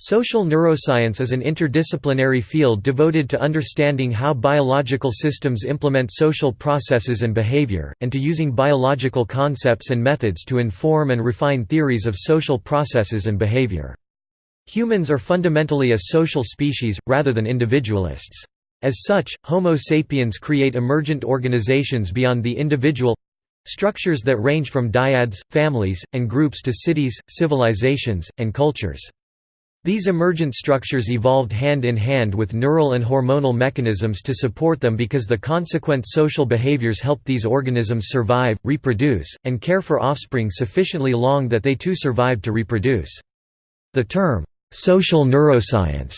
Social neuroscience is an interdisciplinary field devoted to understanding how biological systems implement social processes and behavior, and to using biological concepts and methods to inform and refine theories of social processes and behavior. Humans are fundamentally a social species, rather than individualists. As such, Homo sapiens create emergent organizations beyond the individual—structures that range from dyads, families, and groups to cities, civilizations, and cultures. These emergent structures evolved hand in hand with neural and hormonal mechanisms to support them because the consequent social behaviors helped these organisms survive, reproduce, and care for offspring sufficiently long that they too survived to reproduce. The term, "'social neuroscience'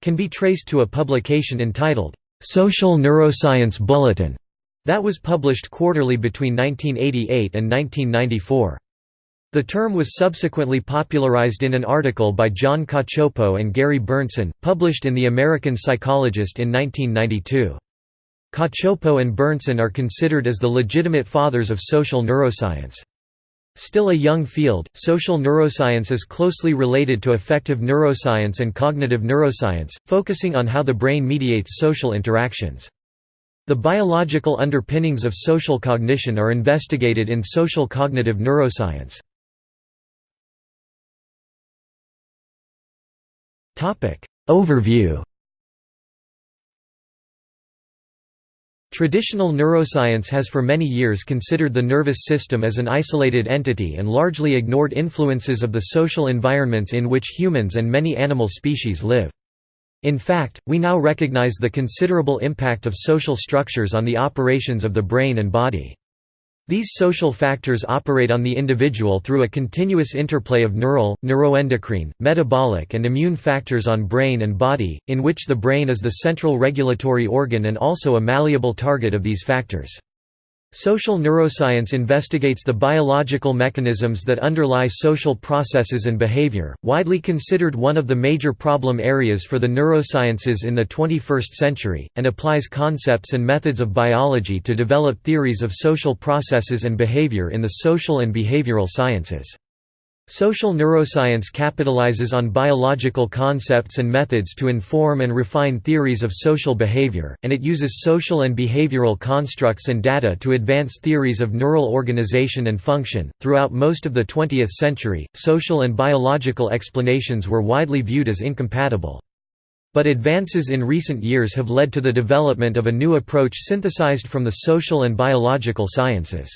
can be traced to a publication entitled, "'Social Neuroscience Bulletin' that was published quarterly between 1988 and 1994. The term was subsequently popularized in an article by John Cacioppo and Gary Berntson, published in The American Psychologist in 1992. Cacioppo and Berntson are considered as the legitimate fathers of social neuroscience. Still a young field, social neuroscience is closely related to affective neuroscience and cognitive neuroscience, focusing on how the brain mediates social interactions. The biological underpinnings of social cognition are investigated in social cognitive neuroscience. Overview Traditional neuroscience has for many years considered the nervous system as an isolated entity and largely ignored influences of the social environments in which humans and many animal species live. In fact, we now recognize the considerable impact of social structures on the operations of the brain and body. These social factors operate on the individual through a continuous interplay of neural, neuroendocrine, metabolic and immune factors on brain and body, in which the brain is the central regulatory organ and also a malleable target of these factors. Social neuroscience investigates the biological mechanisms that underlie social processes and behavior, widely considered one of the major problem areas for the neurosciences in the 21st century, and applies concepts and methods of biology to develop theories of social processes and behavior in the social and behavioral sciences. Social neuroscience capitalizes on biological concepts and methods to inform and refine theories of social behavior, and it uses social and behavioral constructs and data to advance theories of neural organization and function. Throughout most of the 20th century, social and biological explanations were widely viewed as incompatible. But advances in recent years have led to the development of a new approach synthesized from the social and biological sciences.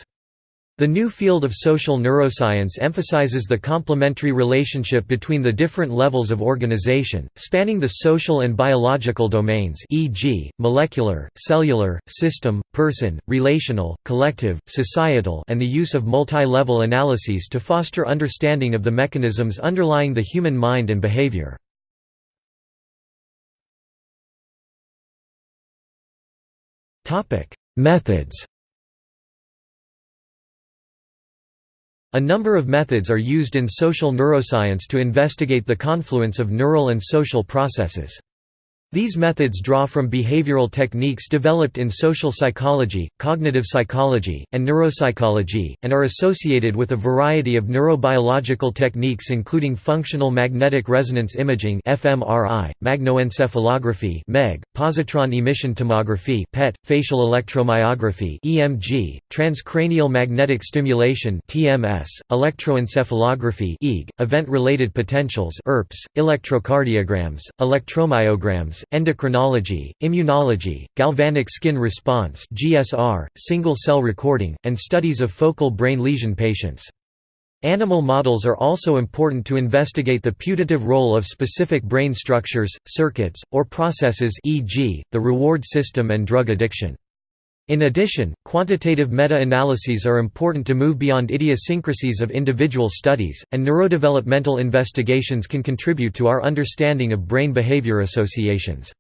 The new field of social neuroscience emphasizes the complementary relationship between the different levels of organization, spanning the social and biological domains e.g., molecular, cellular, system, person, relational, collective, societal and the use of multi-level analyses to foster understanding of the mechanisms underlying the human mind and behavior. Methods A number of methods are used in social neuroscience to investigate the confluence of neural and social processes. These methods draw from behavioral techniques developed in social psychology, cognitive psychology, and neuropsychology, and are associated with a variety of neurobiological techniques including functional magnetic resonance imaging (fMRI), magnetoencephalography (MEG), positron emission tomography (PET), facial electromyography (EMG), transcranial magnetic stimulation (TMS), electroencephalography (EEG), event-related potentials (ERPs), electrocardiograms, electromyograms endocrinology, immunology, galvanic skin response (GSR), single-cell recording, and studies of focal brain lesion patients. Animal models are also important to investigate the putative role of specific brain structures, circuits, or processes e.g., the reward system and drug addiction. In addition, quantitative meta-analyses are important to move beyond idiosyncrasies of individual studies, and neurodevelopmental investigations can contribute to our understanding of brain behavior associations.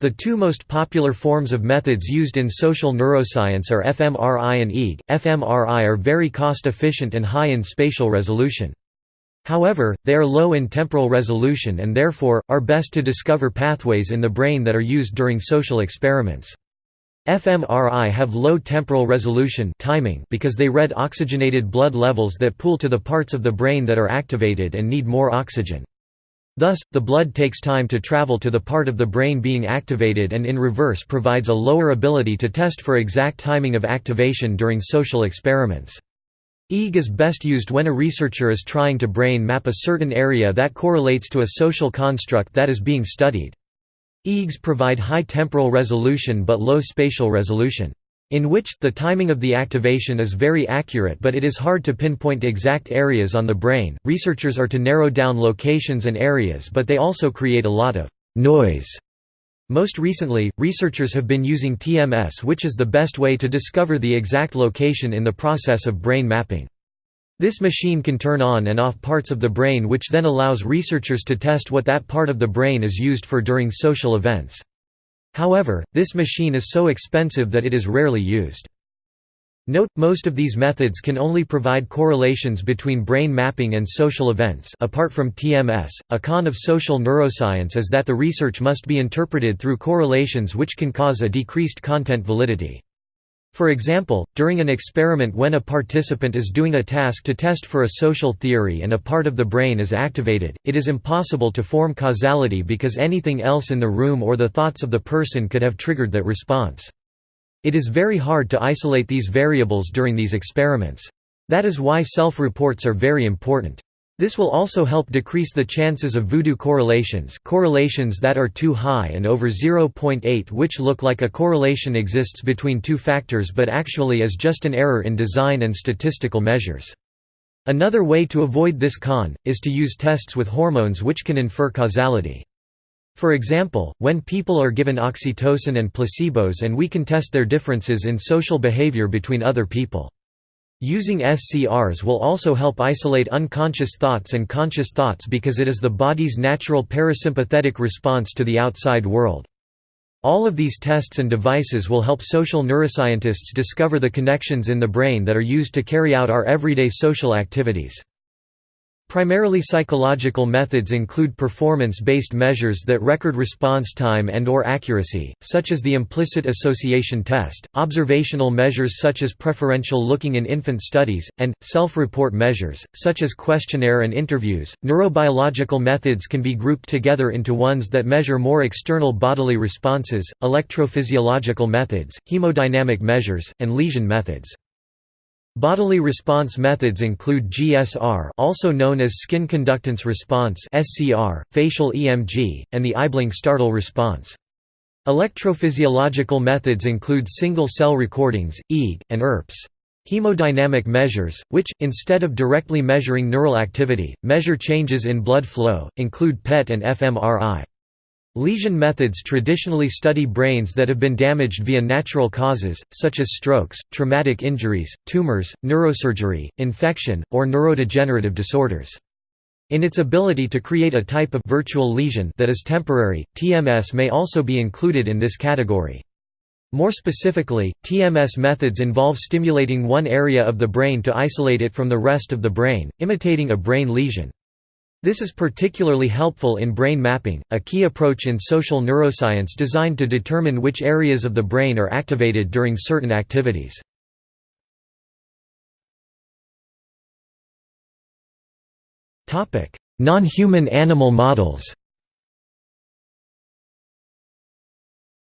The two most popular forms of methods used in social neuroscience are fMRI and EEG. fMRI are very cost-efficient and high in spatial resolution. However, they are low in temporal resolution and therefore, are best to discover pathways in the brain that are used during social experiments. fMRI have low temporal resolution timing because they read oxygenated blood levels that pool to the parts of the brain that are activated and need more oxygen. Thus, the blood takes time to travel to the part of the brain being activated and in reverse provides a lower ability to test for exact timing of activation during social experiments. EEG is best used when a researcher is trying to brain map a certain area that correlates to a social construct that is being studied. EEGs provide high temporal resolution but low spatial resolution in which, the timing of the activation is very accurate but it is hard to pinpoint exact areas on the brain. Researchers are to narrow down locations and areas but they also create a lot of noise. Most recently, researchers have been using TMS which is the best way to discover the exact location in the process of brain mapping. This machine can turn on and off parts of the brain which then allows researchers to test what that part of the brain is used for during social events. However, this machine is so expensive that it is rarely used. Note, most of these methods can only provide correlations between brain mapping and social events apart from TMS. A con of social neuroscience is that the research must be interpreted through correlations which can cause a decreased content validity. For example, during an experiment when a participant is doing a task to test for a social theory and a part of the brain is activated, it is impossible to form causality because anything else in the room or the thoughts of the person could have triggered that response. It is very hard to isolate these variables during these experiments. That is why self-reports are very important. This will also help decrease the chances of voodoo correlations correlations that are too high and over 0.8 which look like a correlation exists between two factors but actually is just an error in design and statistical measures. Another way to avoid this con, is to use tests with hormones which can infer causality. For example, when people are given oxytocin and placebos and we can test their differences in social behavior between other people. Using SCRs will also help isolate unconscious thoughts and conscious thoughts because it is the body's natural parasympathetic response to the outside world. All of these tests and devices will help social neuroscientists discover the connections in the brain that are used to carry out our everyday social activities. Primarily psychological methods include performance-based measures that record response time and or accuracy, such as the implicit association test, observational measures such as preferential looking in infant studies, and, self-report measures, such as questionnaire and interviews. Neurobiological methods can be grouped together into ones that measure more external bodily responses, electrophysiological methods, hemodynamic measures, and lesion methods. Bodily response methods include GSR also known as skin conductance response SCR, facial EMG, and the eyeblink-startle response. Electrophysiological methods include single-cell recordings, EEG, and ERPs. Hemodynamic measures, which, instead of directly measuring neural activity, measure changes in blood flow, include PET and fMRI. Lesion methods traditionally study brains that have been damaged via natural causes, such as strokes, traumatic injuries, tumors, neurosurgery, infection, or neurodegenerative disorders. In its ability to create a type of virtual lesion that is temporary, TMS may also be included in this category. More specifically, TMS methods involve stimulating one area of the brain to isolate it from the rest of the brain, imitating a brain lesion. This is particularly helpful in brain mapping, a key approach in social neuroscience designed to determine which areas of the brain are activated during certain activities. Non-human animal models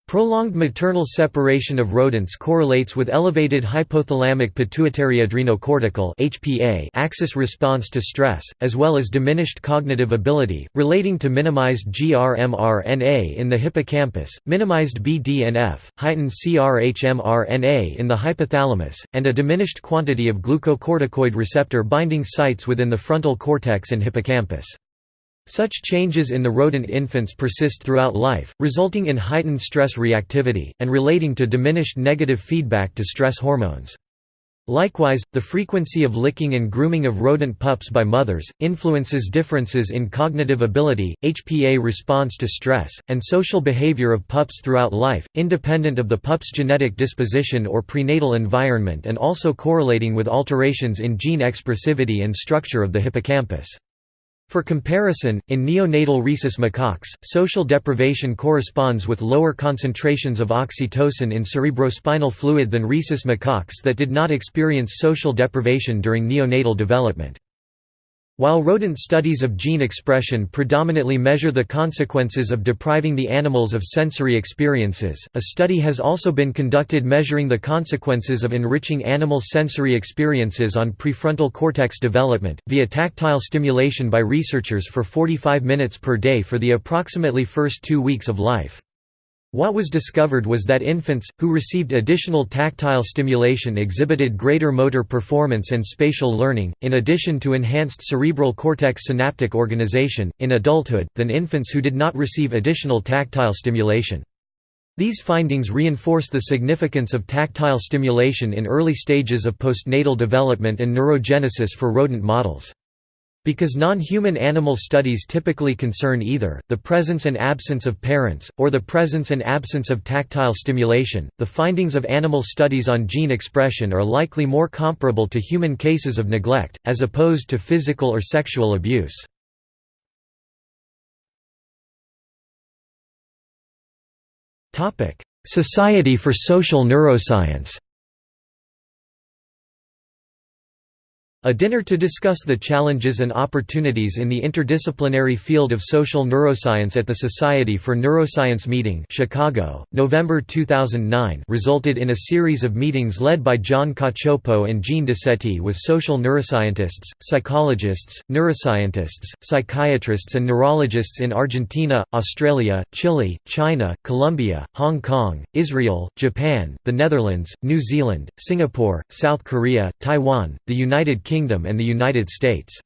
Prolonged maternal separation of rodents correlates with elevated hypothalamic pituitary adrenocortical (HPA) axis response to stress, as well as diminished cognitive ability, relating to minimized GRMRNA in the hippocampus, minimized BDNF, heightened CRHMRNA in the hypothalamus, and a diminished quantity of glucocorticoid receptor binding sites within the frontal cortex and hippocampus. Such changes in the rodent infants persist throughout life, resulting in heightened stress reactivity, and relating to diminished negative feedback to stress hormones. Likewise, the frequency of licking and grooming of rodent pups by mothers, influences differences in cognitive ability, HPA response to stress, and social behavior of pups throughout life, independent of the pup's genetic disposition or prenatal environment and also correlating with alterations in gene expressivity and structure of the hippocampus. For comparison, in neonatal rhesus macaques, social deprivation corresponds with lower concentrations of oxytocin in cerebrospinal fluid than rhesus macaques that did not experience social deprivation during neonatal development. While rodent studies of gene expression predominantly measure the consequences of depriving the animals of sensory experiences, a study has also been conducted measuring the consequences of enriching animal sensory experiences on prefrontal cortex development, via tactile stimulation by researchers for 45 minutes per day for the approximately first two weeks of life. What was discovered was that infants, who received additional tactile stimulation exhibited greater motor performance and spatial learning, in addition to enhanced cerebral cortex synaptic organization, in adulthood, than infants who did not receive additional tactile stimulation. These findings reinforce the significance of tactile stimulation in early stages of postnatal development and neurogenesis for rodent models. Because non-human animal studies typically concern either, the presence and absence of parents, or the presence and absence of tactile stimulation, the findings of animal studies on gene expression are likely more comparable to human cases of neglect, as opposed to physical or sexual abuse. Society for Social Neuroscience A dinner to discuss the challenges and opportunities in the interdisciplinary field of social neuroscience at the Society for Neuroscience meeting Chicago, November 2009 resulted in a series of meetings led by John Cacioppo and Jean Decety with social neuroscientists, psychologists, neuroscientists, psychiatrists and neurologists in Argentina, Australia, Chile, China, Colombia, Hong Kong, Israel, Japan, the Netherlands, New Zealand, Singapore, South Korea, Taiwan, the United Kingdom and the United States.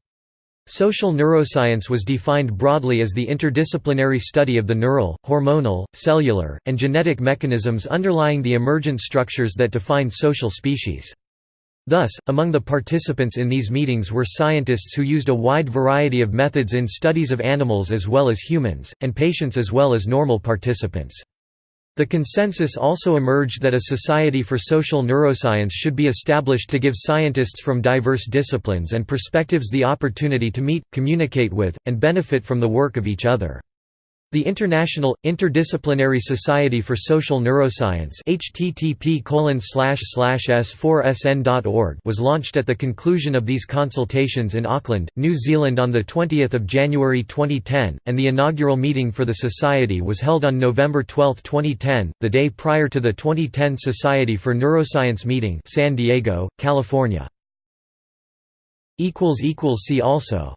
Social neuroscience was defined broadly as the interdisciplinary study of the neural, hormonal, cellular, and genetic mechanisms underlying the emergent structures that define social species. Thus, among the participants in these meetings were scientists who used a wide variety of methods in studies of animals as well as humans, and patients as well as normal participants. The consensus also emerged that a Society for Social Neuroscience should be established to give scientists from diverse disciplines and perspectives the opportunity to meet, communicate with, and benefit from the work of each other. The International, Interdisciplinary Society for Social Neuroscience http s4sn.org was launched at the conclusion of these consultations in Auckland, New Zealand on 20 January 2010, and the inaugural meeting for the Society was held on November 12, 2010, the day prior to the 2010 Society for Neuroscience meeting San Diego, California. See also